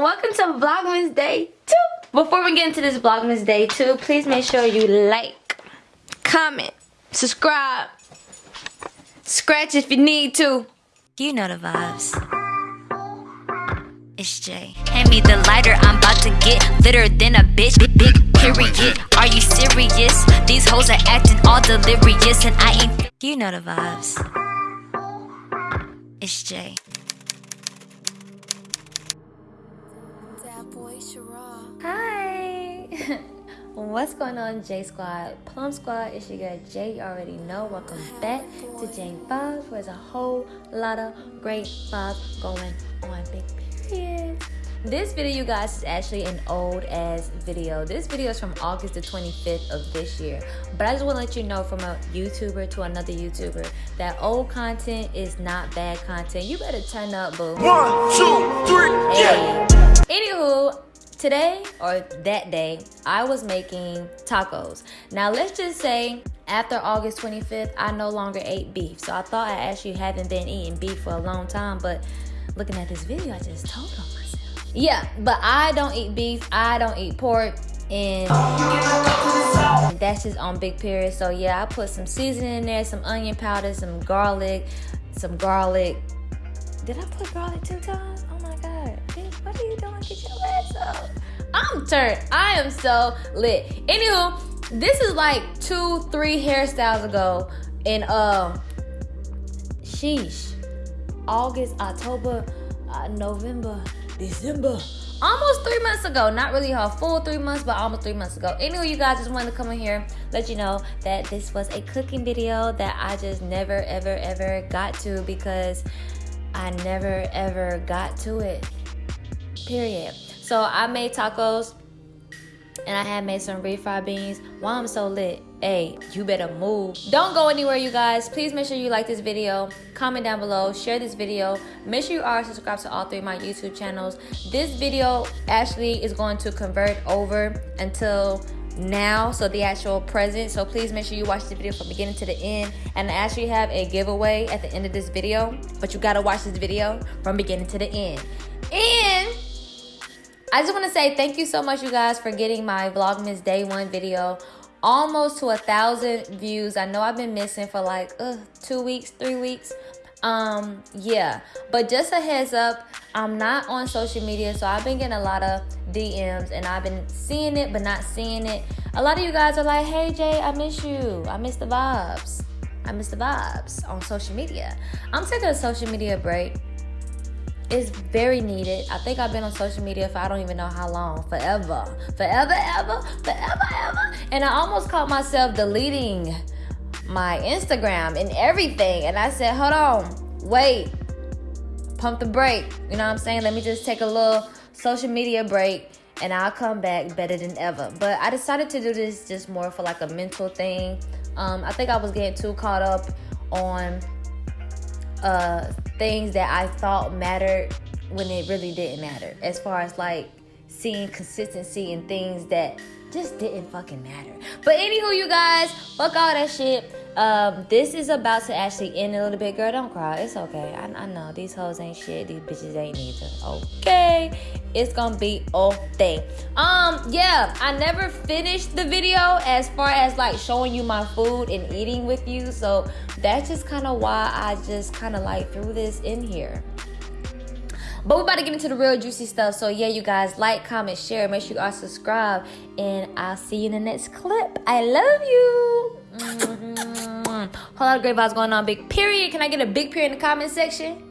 and welcome to Vlogmas Day 2. Before we get into this Vlogmas Day 2, please make sure you like, comment, subscribe, scratch if you need to. You know the vibes. It's Jay. Hand me the lighter, I'm about to get litter than a bitch. Big, big period. Are you serious? These hoes are acting all delirious, and I ain't. You know the vibes. It's Jay. What's going on, J Squad? Plum Squad, it's your girl Jay. You already know. Welcome back to Jay Vibes, where there's a whole lot of great vibes going on. Big period. This video, you guys, is actually an old ass video. This video is from August the 25th of this year. But I just want to let you know from a YouTuber to another YouTuber that old content is not bad content. You better turn up, boo. One, two, three, Hey. Anywho, today or that day, I was making tacos. Now let's just say after August 25th, I no longer ate beef. So I thought I actually haven't been eating beef for a long time, but looking at this video, I just told on myself. Yeah, but I don't eat beef. I don't eat pork. And that's just on big period. So yeah, I put some seasoning in there, some onion powder, some garlic, some garlic. Did I put garlic two times? Oh my god. What are you doing? Get your I'm turned. I am so lit. Anywho, this is like two, three hairstyles ago. And um sheesh. August, October, uh, November, December. Almost three months ago. Not really a full three months, but almost three months ago. Anyway, you guys just wanted to come in here, let you know that this was a cooking video that I just never, ever, ever got to because I never, ever got to it. Period. So I made tacos and I had made some refried beans. Why I'm so lit? Hey, you better move. Don't go anywhere, you guys. Please make sure you like this video, comment down below, share this video. Make sure you are subscribed to all three of my YouTube channels. This video actually is going to convert over until now so the actual present so please make sure you watch the video from beginning to the end and I actually have a giveaway at the end of this video but you gotta watch this video from beginning to the end and I just want to say thank you so much, you guys, for getting my Vlogmas Day One video almost to a thousand views. I know I've been missing for like uh, two weeks, three weeks. Um, yeah, but just a heads up, I'm not on social media, so I've been getting a lot of DMs and I've been seeing it but not seeing it. A lot of you guys are like, "Hey Jay, I miss you. I miss the vibes. I miss the vibes on social media." I'm taking a social media break it's very needed. I think I've been on social media for I don't even know how long. Forever. Forever, ever, forever, ever. And I almost caught myself deleting my Instagram and everything. And I said, hold on, wait, pump the brake. You know what I'm saying? Let me just take a little social media break and I'll come back better than ever. But I decided to do this just more for like a mental thing. Um, I think I was getting too caught up on uh, things that I thought mattered when it really didn't matter. As far as like seeing consistency in things that just didn't fucking matter. But anywho, you guys, fuck all that shit. Um, this is about to actually end a little bit. Girl, don't cry. It's okay. I, I know these hoes ain't shit. These bitches ain't either. Okay. It's gonna be okay. Um, yeah, I never finished the video as far as like showing you my food and eating with you. So that's just kind of why I just kind of like threw this in here. But we're about to get into the real juicy stuff. So yeah, you guys, like, comment, share. Make sure you are subscribed. And I'll see you in the next clip. I love you. Mm-hmm. Whole lot of great vibes going on. Big period. Can I get a big period in the comment section?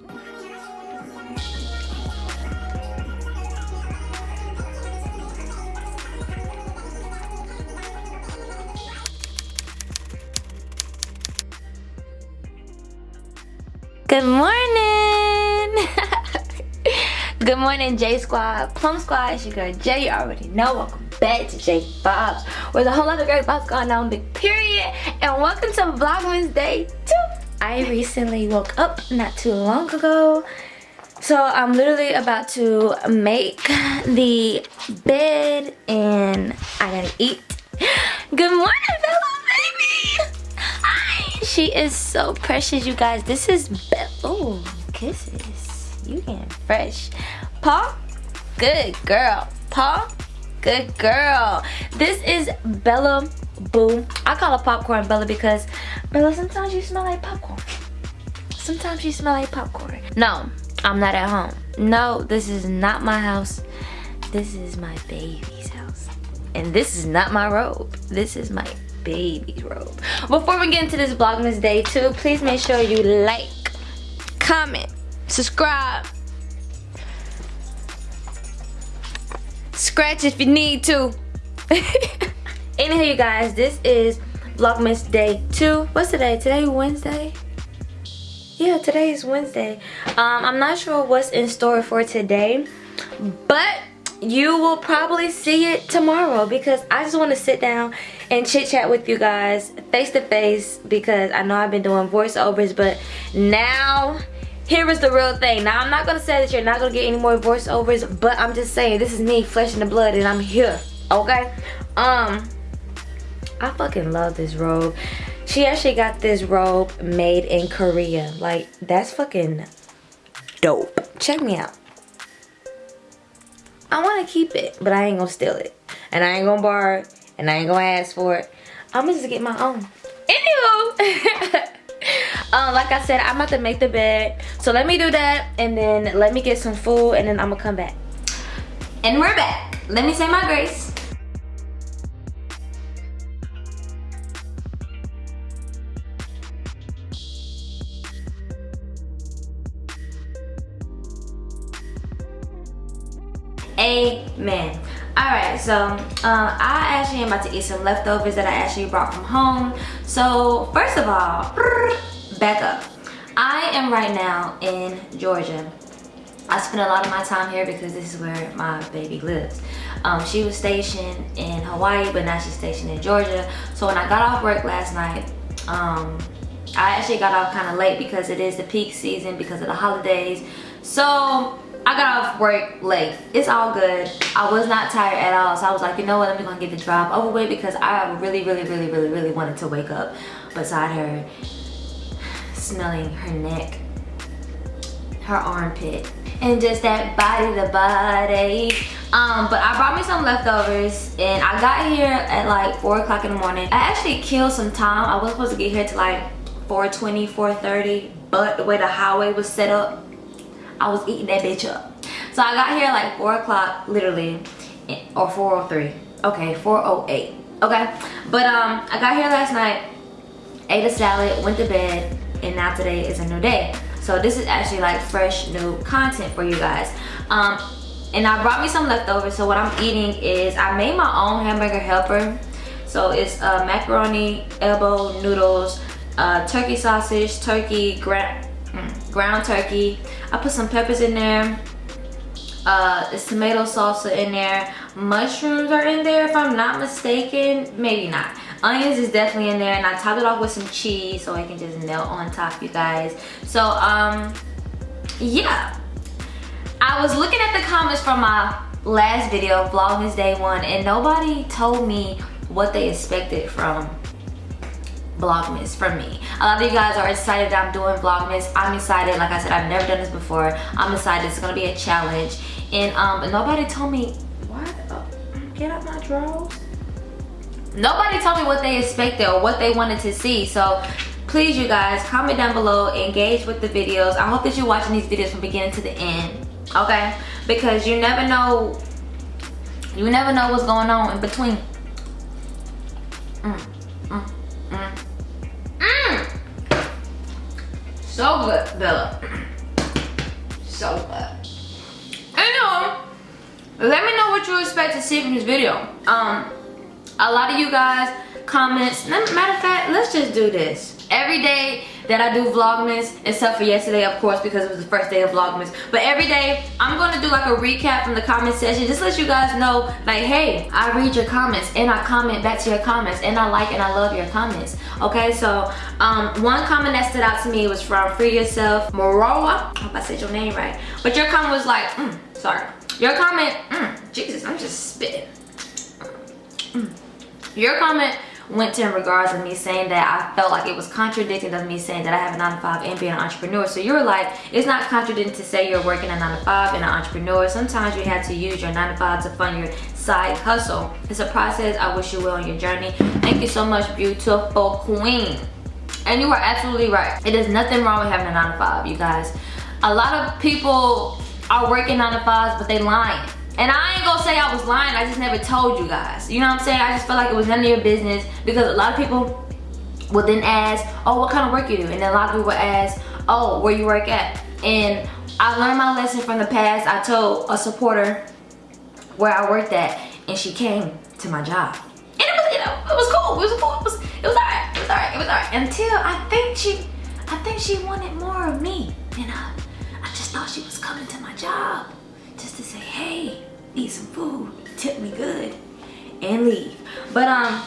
Good morning. Good morning, J Squad, Plum Squad. It's your girl Jay. You already know. Welcome back to J Vibes, Where a whole lot of great vibes going on, big period. And welcome to Vlogmas Day 2. I recently woke up not too long ago. So I'm literally about to make the bed and I gotta eat. Good morning, Bella. She is so precious, you guys. This is. Oh, kisses. You getting fresh. Paw, Good girl. Paw. Good girl. This is Bella Boo. I call her popcorn Bella because Bella, sometimes you smell like popcorn. Sometimes you smell like popcorn. No, I'm not at home. No, this is not my house. This is my baby's house. And this is not my robe. This is my baby's robe. Before we get into this Vlogmas Day 2, please make sure you like, comment, subscribe, scratch if you need to. Anyhow, you guys, this is Vlogmas Day 2. What's today? Today Wednesday? Yeah, today is Wednesday. Um, I'm not sure what's in store for today, but you will probably see it tomorrow because I just want to sit down and chit chat with you guys face to face because I know I've been doing voiceovers, but now here is the real thing. Now, I'm not to say that you're not to get any more voiceovers, but I'm just saying this is me, flesh and the blood, and I'm here, okay? Um, I fucking love this robe. She actually got this robe made in Korea. Like, that's fucking dope. Check me out. I want to keep it, but I ain't to steal it. And I ain't to borrow it, and I ain't to ask for it. I'm to just get my own. Anywho. um, like I said, I'm about to make the bed. So let me do that and then let me get some food and then I'm gonna come back. And we're back. Let me say my grace. Amen. Alright, so uh, I actually am about to eat some leftovers that I actually brought from home. So first of all, back up. I am right now in Georgia. I spend a lot of my time here because this is where my baby lives. Um, she was stationed in Hawaii, but now she's stationed in Georgia. So when I got off work last night, um, I actually got off kind of late because it is the peak season because of the holidays. So I got off work late. It's all good. I was not tired at all. So I was like, you know what, I'm gonna get the drive over with because I really, really, really, really, really wanted to wake up beside her, smelling her neck, her armpit, and just that body to body. Um, but I brought me some leftovers and I got here at like 4 o'clock in the morning. I actually killed some time. I was supposed to get here to like 4.20, 4.30, but the way the highway was set up, I was eating that bitch up. So I got here like 4 o'clock, literally, or 4.03. Okay, 4.08. Okay, but um, I got here last night, ate a salad, went to bed, and now today is a new day. So this is actually like fresh new content for you guys. Um, and I brought me some leftovers. So what I'm eating is, I made my own hamburger helper. So it's uh, macaroni, elbow, noodles, uh, turkey sausage, turkey, ground, mm, ground turkey, I put some peppers in there. Uh, there's tomato salsa in there. Mushrooms are in there if I'm not mistaken. Maybe not. Onions is definitely in there and I topped it off with some cheese so it can just melt on top you guys. So um, yeah. I was looking at the comments from my last video, Vlogmas Day 1 and nobody told me what they expected from vlogmas from me. A lot of you guys are excited that i'm doing vlogmas. I'm excited like i said i've never done this before. I'm excited. It's gonna be a challenge. And um nobody told me what get out my drawers? Nobody told me what they expected or what they wanted to see. So please you guys comment down below engage with the videos. I hope that you're watching these videos from beginning to the end okay? Because you never know you never know what's going on in between So good, Bella. So good. Anyway, let me know what you expect to see from this video. Um, a lot of you guys comments. Matter of fact, let's just do this. Every day that I do Vlogmas, except for yesterday, of course, because it was the first day of Vlogmas. But every day, I'm going to do like a recap from the comment section. Just let you guys know, like, hey, I read your comments and I comment back to your comments and I like and I love your comments. Okay, so um, one comment that stood out to me was from Free Yourself Moroa. I hope I said your name right. But your comment was like, mm, sorry. Your comment, mm, Jesus, I'm just spitting. Mm. Your comment went to in regards of me saying that I felt like it was contradicting of me saying that I have a 9 to 5 and being an entrepreneur. So you're like, it's not contradicting to say you're working a 9 to 5 and an entrepreneur. Sometimes you have to use your 9 to 5 to fund your side hustle. It's a process. I wish you well on your journey. Thank you so much, beautiful queen. And you are absolutely right. It is nothing wrong with having a 9 to 5, you guys. A lot of people are working 9 to 5s, but they lying and I ain't gonna say I was lying, I just never told you guys. You know what I'm saying? I just felt like it was none of your business because a lot of people would then ask, oh, what kind of work you do? And then a lot of people ask, oh, where you work at? And I learned my lesson from the past. I told a supporter where I worked at and she came to my job. And it was, you know, it was cool. It was cool. It was, it was alright. It was alright. It was alright. Until I think she, I think she wanted more of me. And I, I just thought she was coming to my job just to say, hey, eat some food, tip me good, and leave. But um,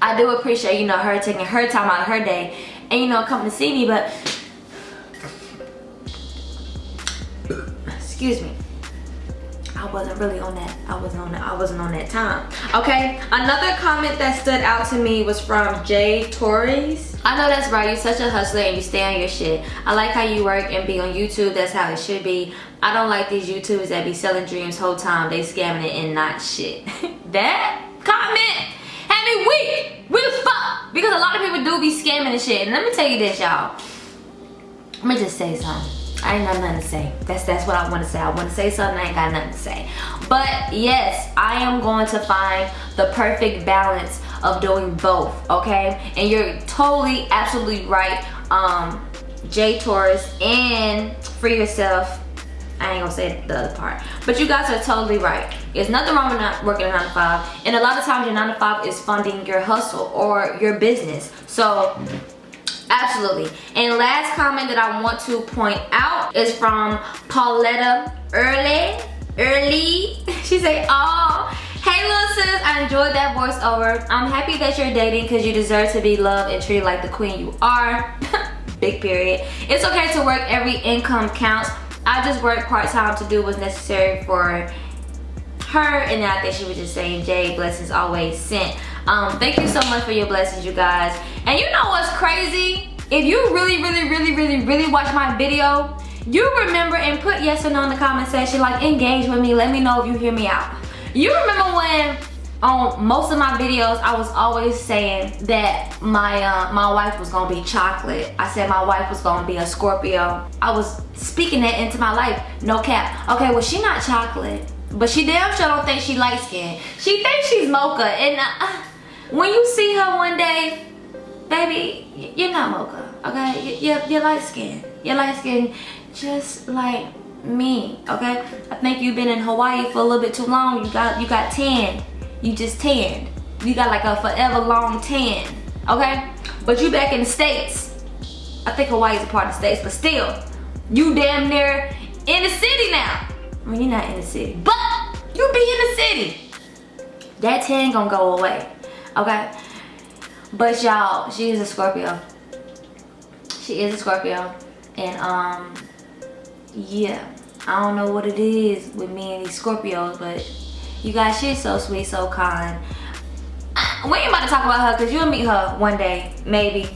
I do appreciate, you know, her taking her time out of her day and, you know, coming to see me, but excuse me. I wasn't really on that. I wasn't on that. I wasn't on that time. Okay. Another comment that stood out to me was from Jay Torres. I know that's right. You're such a hustler and you stay on your shit. I like how you work and be on YouTube. That's how it should be. I don't like these YouTubers that be selling dreams whole time. They scamming it and not shit. that comment had me weak. We the fuck. Because a lot of people do be scamming and shit. And let me tell you this, y'all. Let me just say something. I ain't got nothing to say. That's that's what I want to say. I want to say something, I ain't got nothing to say. But yes, I am going to find the perfect balance of doing both, okay? And you're totally, absolutely right, um, Jay Torres, and for yourself, I ain't gonna say the other part. But you guys are totally right. There's nothing wrong with not working a 9 to 5. And a lot of times your 9 to 5 is funding your hustle or your business. So Absolutely. And last comment that I want to point out is from Pauletta Early. Early. She said, oh, hey little sis, I enjoyed that voiceover. I'm happy that you're dating because you deserve to be loved and treated like the queen you are. Big period. It's okay to work every income counts. I just work part-time to do what's necessary for her and I think she was just saying Jay blessings always sent um thank you so much for your blessings you guys and you know what's crazy? If you really really really really really watch my video you remember and put yes or no in the comment section like engage with me let me know if you hear me out. You remember when on most of my videos I was always saying that my uh, my wife was gonna be chocolate. I said my wife was gonna be a Scorpio. I was speaking that into my life. No cap. Okay well she not chocolate but she damn sure don't think she light skinned she thinks she's mocha. And uh, when you see her one day baby you're not mocha okay? You're, you're light skinned you're light skinned just like me okay? I think you've been in hawaii for a little bit too long. You got you got tan. You just tanned. You got like a forever long tan okay? But you back in the states. I think hawaii is a part of the states but still you damn near in the city now. I mean, you're not in the city, but you be in the city. That tan gonna go away, okay? But y'all, she is a Scorpio. She is a Scorpio. And, um, yeah. I don't know what it is with me and these Scorpios, but you guys, she's so sweet, so kind. We ain't about to talk about her because you'll meet her one day, maybe.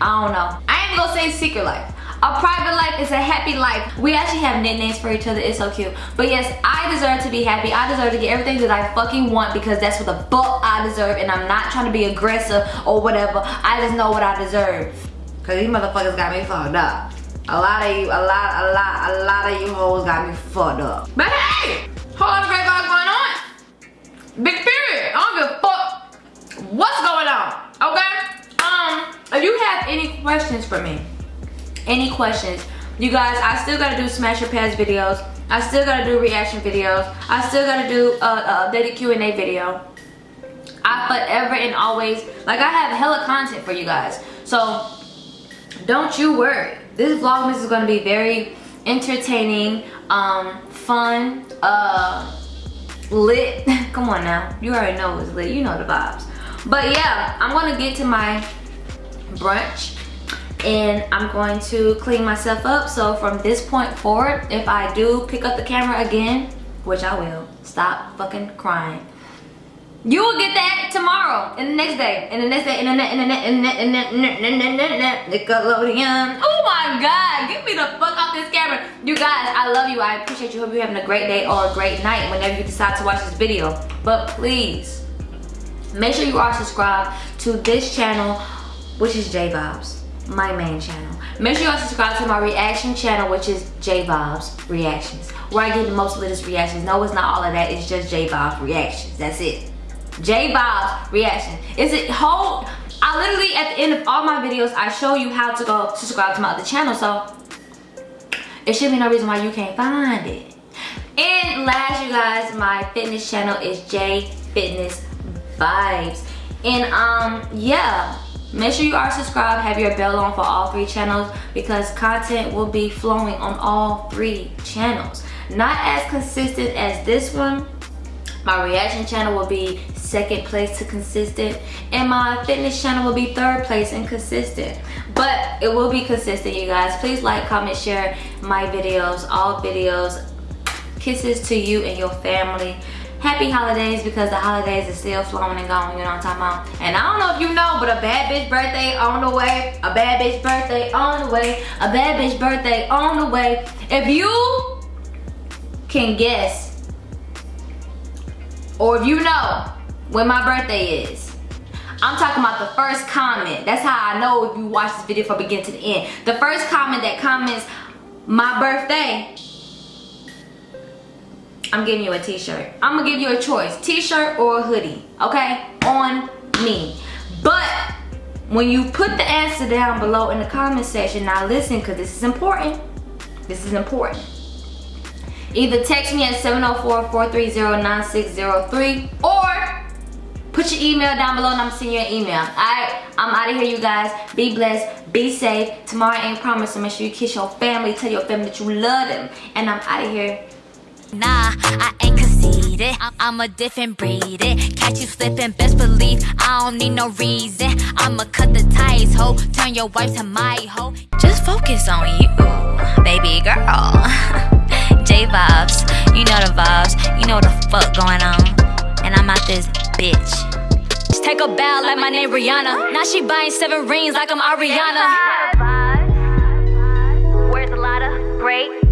I don't know. I ain't gonna say secret life. A private life is a happy life. We actually have nicknames for each other. It's so cute. But yes, I deserve to be happy. I deserve to get everything that I fucking want because that's what the fuck I deserve. And I'm not trying to be aggressive or whatever. I just know what I deserve. Cause these motherfuckers got me fucked up. A lot of you, a lot, a lot, a lot of you hoes got me fucked up. But hey, Hold lot of great vibes going on. Big period. I don't give a fuck what's going on. Okay? Um, if you have any questions for me, any questions. You guys i still gotta do smash or pass videos. I still gotta do reaction videos. I still gotta do a, a updated q&a video. I forever and always like i have hella content for you guys. So don't you worry. This vlogmas is gonna be very entertaining um fun uh lit. Come on now. You already know it's lit. You know the vibes. But yeah i'm gonna get to my brunch and I'm going to clean myself up. So from this point forward, if I do pick up the camera again, which I will, stop fucking crying. You will get that tomorrow, and the next day, and the next day, and the next, and the next, and the next, Nickelodeon. Oh my God, get me the fuck off this camera. You guys, I love you. I appreciate you. Hope you're having a great day or a great night whenever you decide to watch this video. But please, make sure you are subscribed to this channel, which is J Vibes, my main channel. Make sure you are subscribed to my reaction channel, which is J Vibes Reactions, where I get the most latest reactions. No, it's not all of that. It's just J Vibes Reactions. That's it. J Vibes reaction. Is it whole? I literally at the end of all my videos, I show you how to go subscribe to my other channel. So it should be no reason why you can't find it. And last, you guys, my fitness channel is J Fitness Vibes. And um, yeah, make sure you are subscribed, have your bell on for all three channels because content will be flowing on all three channels. Not as consistent as this one, my reaction channel will be second place to consistent. And my fitness channel will be third place and consistent. But it will be consistent, you guys. Please like, comment, share my videos, all videos. Kisses to you and your family happy holidays because the holidays is still flowing and going, you know what I'm talking about? And I don't know if you know, but a bad bitch birthday on the way, a bad bitch birthday on the way, a bad bitch birthday on the way. If you can guess or if you know when my birthday is. I'm talking about the first comment. That's how I know if you watch this video from beginning to the end. The first comment that comments my birthday, I'm giving you a t-shirt. I'm gonna give you a choice, t-shirt or a hoodie, okay? On me. But when you put the answer down below in the comment section, now listen, cause this is important. This is important. Either text me at 704-430-9603 or put your email down below and I'm sending you an email. Alright, I'm out of here you guys. Be blessed, be safe. Tomorrow ain't promised, so make sure you kiss your family, tell your family that you love them. And I'm out of here. Nah, I ain't conceited. I'm a different breed. Catch you slipping, best believe I don't need no reason. I'ma cut the ties, ho. Turn your wife to my hoe. Just focus on you, baby girl. J vibes. You know the vibes. You know the fuck going on. And I'm out this bitch. Just take a bow like my name Rihanna. Now she buying seven rings like I'm Ariana. Where's the ladder? Great.